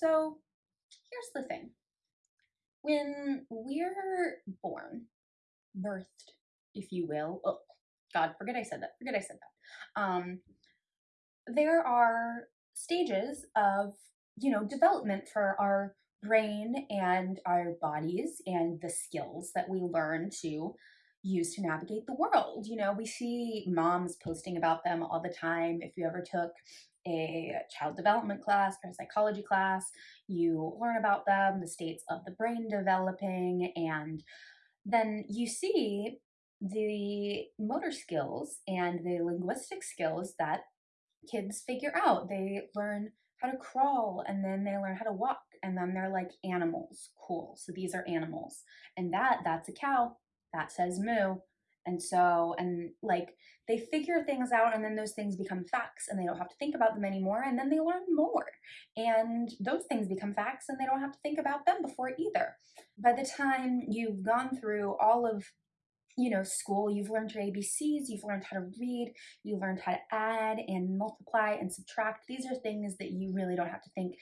So here's the thing. When we're born, birthed, if you will, oh, God, forget I said that, forget I said that. Um, there are stages of, you know, development for our brain and our bodies and the skills that we learn to use to navigate the world. You know, we see moms posting about them all the time. If you ever took a child development class or a psychology class, you learn about them, the states of the brain developing, and then you see the motor skills and the linguistic skills that kids figure out. They learn how to crawl and then they learn how to walk and then they're like animals. Cool. So these are animals. And that that's a cow. That says moo. And so and like they figure things out and then those things become facts and they don't have to think about them anymore and then they learn more. And those things become facts and they don't have to think about them before either. By the time you've gone through all of you know, school, you've learned your ABCs, you've learned how to read, you've learned how to add and multiply and subtract. These are things that you really don't have to think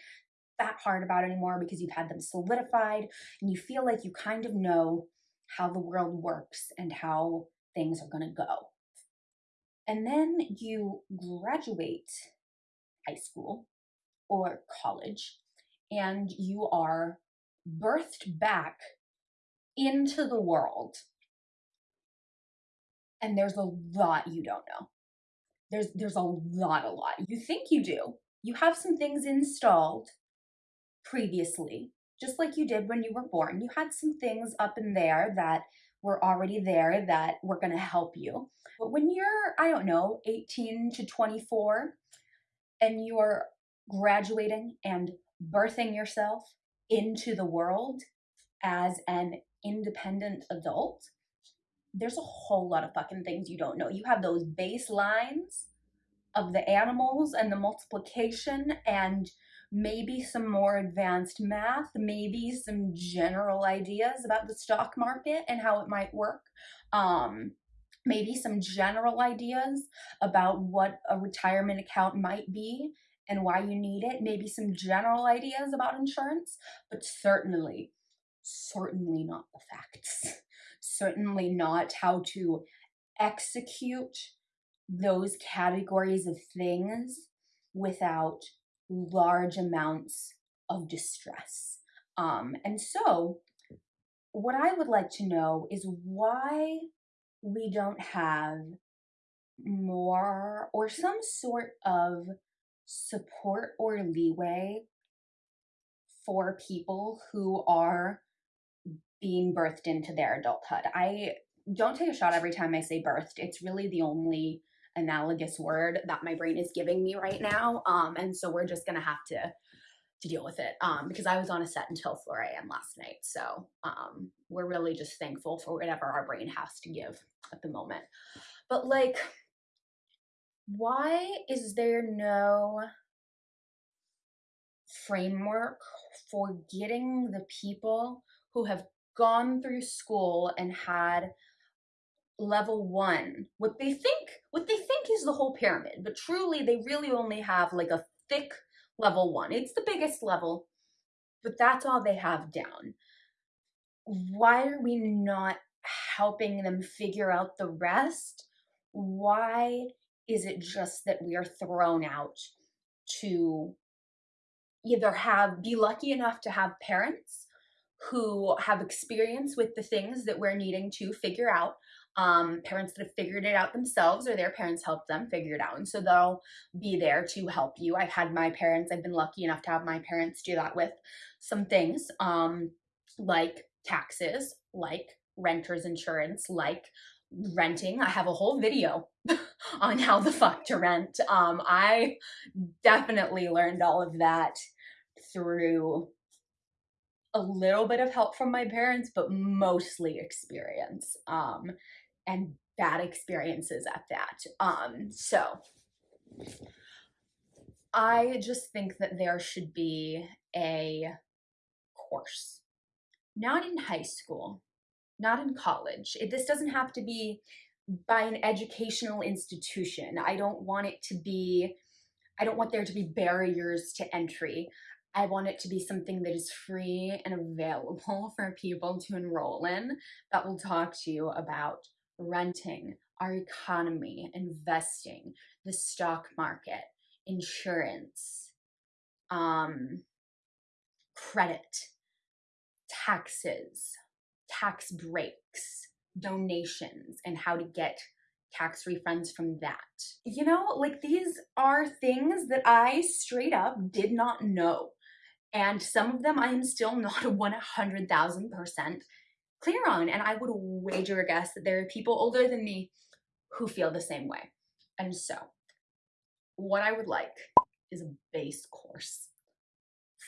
that hard about anymore because you've had them solidified and you feel like you kind of know how the world works and how things are going to go. And then you graduate high school or college and you are birthed back into the world. And there's a lot you don't know. There's there's a lot a lot. You think you do. You have some things installed previously, just like you did when you were born. You had some things up in there that were already there that were going to help you. But when you're, I don't know, 18 to 24 and you're graduating and birthing yourself into the world as an independent adult, there's a whole lot of fucking things you don't know. You have those baselines of the animals and the multiplication and maybe some more advanced math, maybe some general ideas about the stock market and how it might work. Um, maybe some general ideas about what a retirement account might be and why you need it. Maybe some general ideas about insurance, but certainly, certainly not the facts. certainly not how to execute those categories of things without large amounts of distress. Um, and so, what I would like to know is why we don't have more or some sort of support or leeway for people who are being birthed into their adulthood. I don't take a shot every time I say birthed. It's really the only analogous word that my brain is giving me right now. Um, and so we're just gonna have to to deal with it um, because I was on a set until 4 a.m. last night. So um, we're really just thankful for whatever our brain has to give at the moment. But like, why is there no framework for getting the people who have gone through school and had level one. What they think what they think is the whole pyramid but truly they really only have like a thick level one. It's the biggest level but that's all they have down. Why are we not helping them figure out the rest? Why is it just that we are thrown out to either have be lucky enough to have parents who have experience with the things that we're needing to figure out um, parents that have figured it out themselves or their parents helped them figure it out. And so they'll be there to help you. I've had my parents, I've been lucky enough to have my parents do that with some things um, like taxes, like renter's insurance, like renting. I have a whole video on how the fuck to rent. Um, I definitely learned all of that through a little bit of help from my parents, but mostly experience. Um, and bad experiences at that. Um, so I just think that there should be a course, not in high school, not in college. It, this doesn't have to be by an educational institution. I don't want it to be, I don't want there to be barriers to entry. I want it to be something that is free and available for people to enroll in that will talk to you about renting, our economy, investing, the stock market, insurance, um, credit, taxes, tax breaks, donations, and how to get tax refunds from that. You know, like these are things that I straight up did not know. And some of them I am still not 100,000% clear on. And I would wager a guess that there are people older than me who feel the same way. And so, what I would like is a base course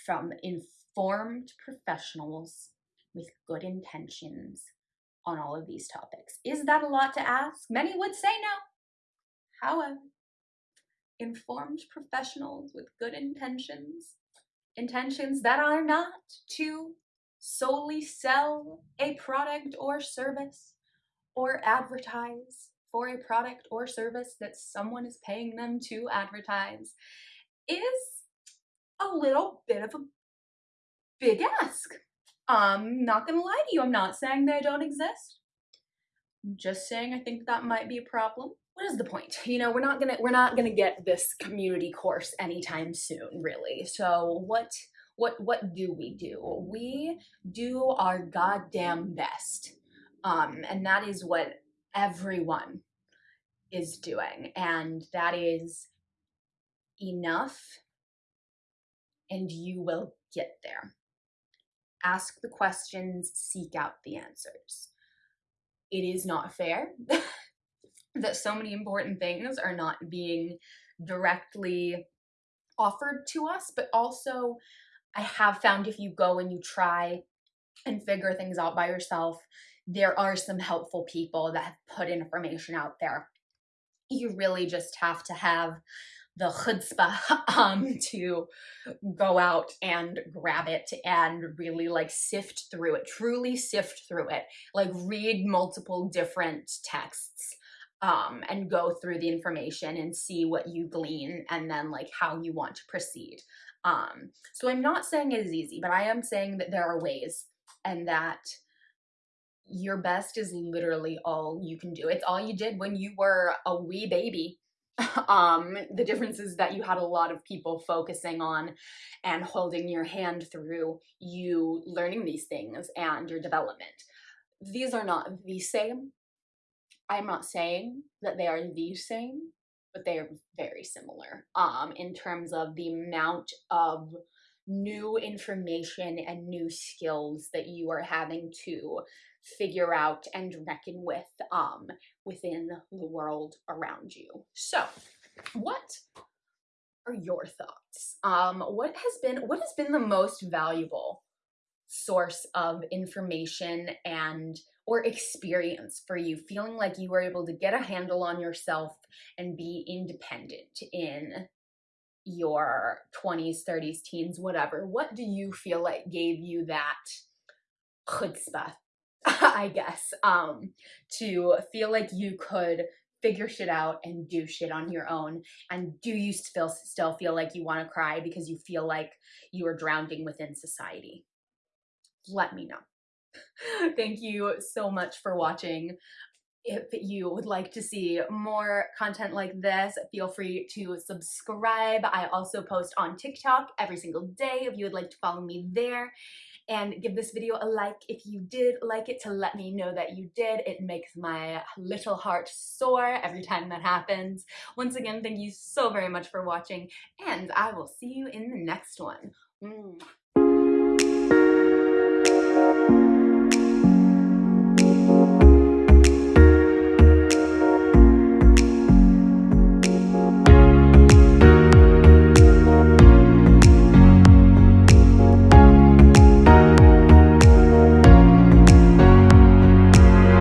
from informed professionals with good intentions on all of these topics. Is that a lot to ask? Many would say no. However, informed professionals with good intentions, intentions that are not to solely sell a product or service or advertise for a product or service that someone is paying them to advertise is a little bit of a big ask. I'm not gonna lie to you, I'm not saying they don't exist. I'm just saying I think that might be a problem. What is the point? You know, we're not gonna we're not gonna get this community course anytime soon, really. So what what what do we do? We do our goddamn best. Um, and that is what everyone is doing. And that is enough and you will get there ask the questions, seek out the answers. It is not fair that so many important things are not being directly offered to us, but also I have found if you go and you try and figure things out by yourself, there are some helpful people that have put information out there. You really just have to have the chutzpah um, to go out and grab it and really like sift through it, truly sift through it, like read multiple different texts um, and go through the information and see what you glean and then like how you want to proceed. Um, so I'm not saying it is easy, but I am saying that there are ways and that your best is literally all you can do. It's all you did when you were a wee baby um, the difference is that you had a lot of people focusing on and holding your hand through you learning these things and your development. These are not the same. I'm not saying that they are the same, but they are very similar um, in terms of the amount of new information and new skills that you are having to figure out and reckon with um, within the world around you. So, what are your thoughts? Um, what has been what has been the most valuable source of information and or experience for you feeling like you were able to get a handle on yourself and be independent in your 20s 30s teens whatever what do you feel like gave you that chutzpah I guess, um, to feel like you could figure shit out and do shit on your own? And do you still still feel like you want to cry because you feel like you are drowning within society? Let me know. Thank you so much for watching. If you would like to see more content like this, feel free to subscribe. I also post on TikTok every single day if you would like to follow me there and give this video a like if you did like it to let me know that you did. It makes my little heart soar every time that happens. Once again, thank you so very much for watching and I will see you in the next one. Mm.